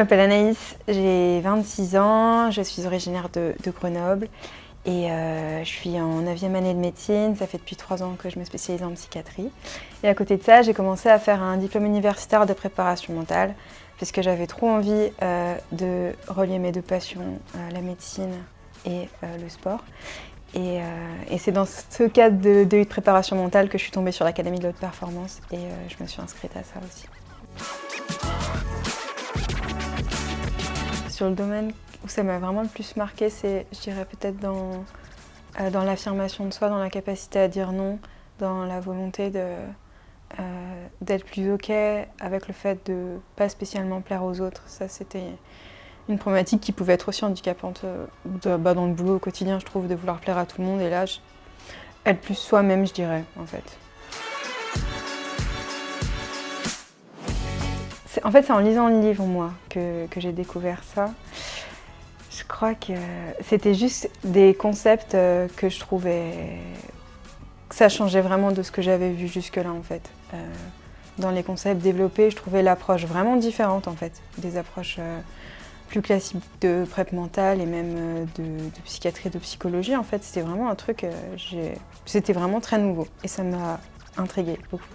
m'appelle Anaïs, j'ai 26 ans, je suis originaire de, Grenoble et euh, je suis en 9e année de médecine, ça fait depuis 3 ans que je me spécialise en psychiatrie. Et à côté de ça, j'ai commencé à faire un diplôme universitaire de préparation mentale puisque j'avais trop envie euh, de relier mes deux passions, euh, la médecine et le sport. Et, c'est dans ce cadre de, de, préparation mentale que je suis tombée sur l'Académie de l'Haute Performance et je me suis inscrite à ça aussi. Sur le domaine où ça m'a vraiment le plus marqué, c'est, je dirais peut-être dans, euh, dans l'affirmation de soi, dans la capacité à dire non, dans la volonté de, euh, d'être plus OK avec le fait de pas spécialement plaire aux autres. Ça, c'était une problématique qui pouvait être aussi handicapante euh, bah, dans le boulot au quotidien, je trouve, de vouloir plaire à tout le monde. Et là, être plus soi-même, je dirais, en fait. En fait, c'est en lisant le livre, moi, que, j'ai découvert ça. Je crois que c'était juste des concepts euh, que je trouvais... Ça changeait vraiment de ce que j'avais vu jusque-là, en fait. Euh, dans les concepts développés, je trouvais l'approche vraiment différente, en fait. Des approches euh, plus classiques de prep mentale et même de, de psychiatrie, de psychologie. En fait, c'était vraiment un truc... C'était vraiment très nouveau et ça m'a intriguée beaucoup.